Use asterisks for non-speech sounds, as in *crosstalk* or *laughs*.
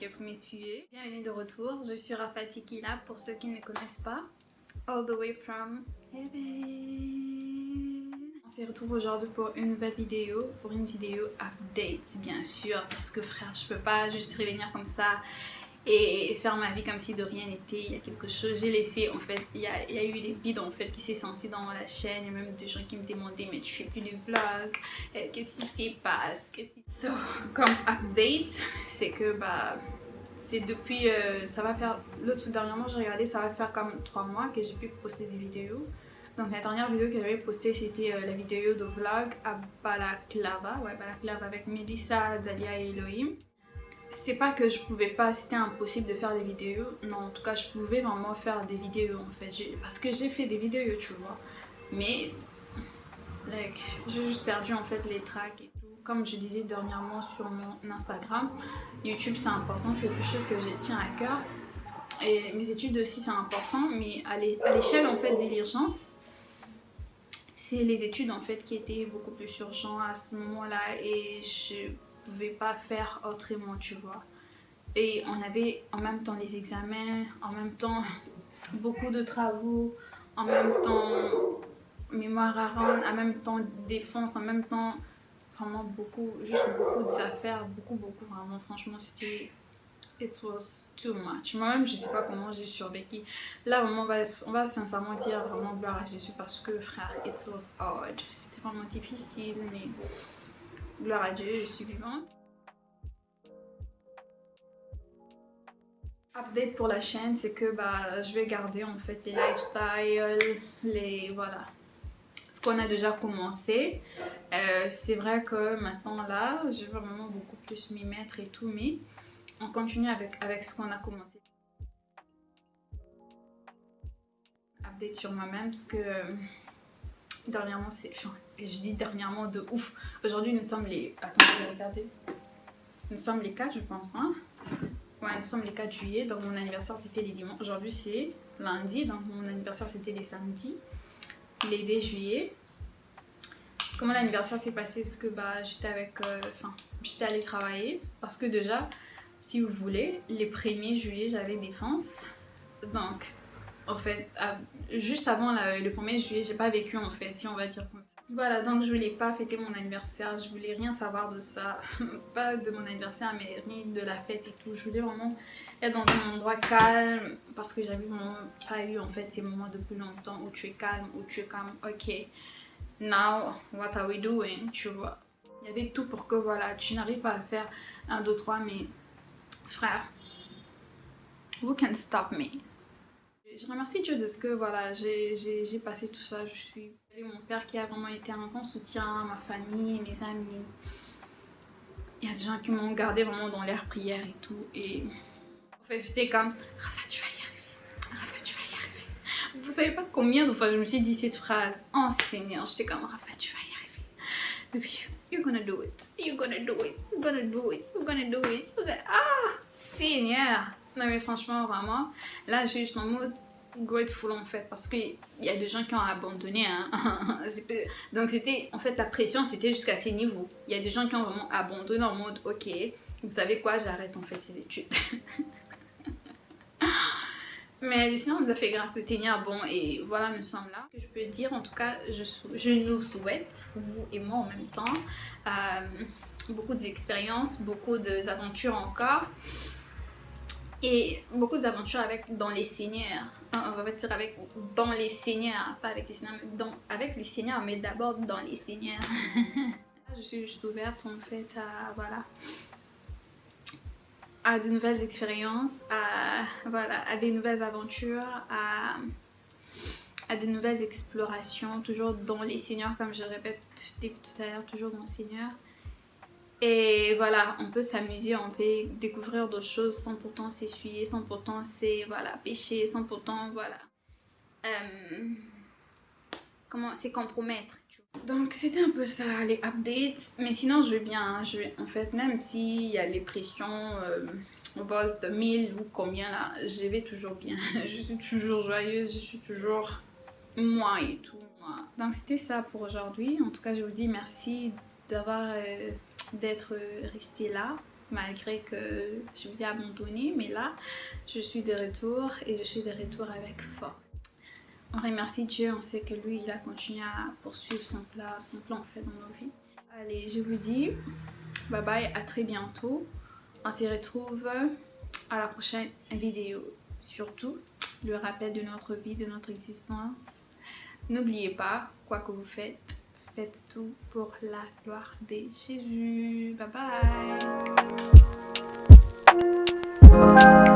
que vous me. Bienvenue de retour, je suis Rafa Tikila pour ceux qui ne me connaissent pas. All the way from heaven. On se retrouve aujourd'hui pour une nouvelle vidéo, pour une vidéo update bien sûr, parce que frère, je peux pas juste revenir comme ça et faire ma vie comme si de rien n'était. Il y a quelque chose, j'ai laissé en fait, il y, a, eu des vides en fait qui s'est senti dans la chaîne. Et même des gens qui me demandaient mais tu fais plus de vlogs, euh, qu'est-ce qui se passe, qu'est-ce qui... So, comme update, *laughs* c'est que bah c'est depuis, euh, ça va faire, l'autre dernièrement j'ai regardé, ça va faire comme 3 mois que j'ai pu poster des vidéos. Donc la dernière vidéo que j'avais postée c'était euh, la vidéo de vlog à Balaklava, ouais Balaklava avec Melissa, Dalia et Elohim c'est pas que je pouvais pas, c'était impossible de faire des vidéos. Non, en tout cas, je pouvais vraiment faire des vidéos en fait. Parce que j'ai fait des vidéos, tu vois. Mais, like, j'ai juste perdu en fait les tracks et tout. Comme je disais dernièrement sur mon Instagram, YouTube c'est important, c'est quelque chose que je tiens à cœur. Et mes études aussi c'est important, mais à l'échelle en fait de l'urgence, c'est les études en fait qui étaient beaucoup plus urgentes à ce moment-là et je pouvais pas faire autrement, tu vois. Et on avait en même temps les examens, en même temps *laughs* beaucoup de travaux, en même temps mémoire à rendre, en même temps défense, en même temps vraiment beaucoup, juste beaucoup d'affaires, beaucoup, beaucoup, vraiment, franchement, c'était it was too much. Moi-même, je sais pas comment j'ai survécu. Là, vraiment, on va, on va sincèrement dire vraiment gloire à Jésus parce que, frère, it was hard. C'était vraiment difficile, mais Gloire à Dieu, je suis vivante. Update pour la chaîne, c'est que bah, je vais garder en fait les lifestyles, les voilà, ce qu'on a déjà commencé. Euh, c'est vrai que maintenant là, je vais vraiment beaucoup plus m'y mettre et tout, mais on continue avec, avec ce qu'on a commencé. Update sur moi-même, parce que dernièrement, c'est... et je dis dernièrement de ouf. Aujourd'hui, nous sommes les... Attends, je vais regarder. Nous sommes les 4, je pense. Hein? Ouais, nous sommes les 4 juillet. Donc, mon anniversaire, c'était les dimanches. Aujourd'hui, c'est lundi. Donc, mon anniversaire, c'était les samedis. Les 2 juillet. Comment l'anniversaire s'est passé? Ce que bah, j'étais avec... Euh, enfin, j'étais allée travailler. Parce que déjà, si vous voulez, les 1er juillet, j'avais défense. Donc, en fait, juste avant le 1er juillet, j'ai pas vécu en fait, si on va dire comme ça. Voilà, donc je voulais pas fêter mon anniversaire, je voulais rien savoir de ça, *laughs* pas de mon anniversaire, mais rien de la fête et tout. Je voulais vraiment être dans un endroit calme parce que j'avais vraiment pas eu en fait ces moments depuis longtemps où tu es calme, où tu es comme, ok, now what are we doing, tu vois. Il y avait tout pour que voilà, tu n'arrives pas à faire 1, 2, 3, mais frère, who can stop me? Je remercie Dieu de ce que voilà, j'ai passé tout ça. Je suis mon père qui a vraiment été un grand soutien, ma famille, mes amis. Il y a des gens qui m'ont gardé vraiment dans l'air prière et tout. Et en fait, j'étais comme Rafa, tu vas y arriver. Rafa, tu vas y arriver. Vous savez pas combien de fois je me suis dit cette phrase. Oh Seigneur, j'étais comme Rafa, tu vas y arriver. Baby, you're gonna do it. You're gonna do it. You're gonna do it. You're gonna do it. You're gonna... Ah, Seigneur. Non mais franchement, vraiment, là je suis en mode grateful en fait parce qu'il y a des gens qui ont abandonné hein. *laughs* donc c'était en fait la pression c'était jusqu'à ces niveaux. Il y a des gens qui ont vraiment abandonné en mode ok vous savez quoi j'arrête en fait ces études. *laughs* Mais sinon on nous a fait grâce de tenir bon et voilà nous sommes là. Je peux dire en tout cas je, je nous souhaite vous et moi en même temps euh, beaucoup d'expériences beaucoup d'aventures encore et beaucoup d'aventures avec dans les seigneurs. On va dire avec dans les seigneurs pas avec les seigneurs mais avec les seigneurs mais d'abord dans les seigneurs. *laughs* Je suis juste ouverte en fait à voilà à de nouvelles expériences à voilà à des nouvelles aventures à à de nouvelles explorations toujours dans les seigneurs comme je répète tout à l'heure toujours dans les seigneurs et voilà, on peut s'amuser, on peut découvrir d'autres choses sans pourtant s'essuyer, sans pourtant c'est voilà, pécher, sans pourtant voilà. Euh, comment c'est compromettre. Donc c'était un peu ça les updates. Mais sinon je vais bien, hein. je vais, en fait même s'il y a les pressions euh, volt 1000 ou combien là, je vais toujours bien. *laughs* je suis toujours joyeuse, je suis toujours moi et tout. Moi. Donc c'était ça pour aujourd'hui. En tout cas je vous dis merci d'avoir... Euh, d'être resté là malgré que je vous ai abandonné. Mais là, je suis de retour et je suis de retour avec force. On remercie Dieu, on sait que lui, il a continué à poursuivre son plan, son plan en fait dans nos vies. Allez, je vous dis bye bye, à très bientôt. On se retrouve à la prochaine vidéo. Surtout, le rappel de notre vie, de notre existence. N'oubliez pas, quoi que vous faites, faites tout pour la gloire de Jésus. Bye bye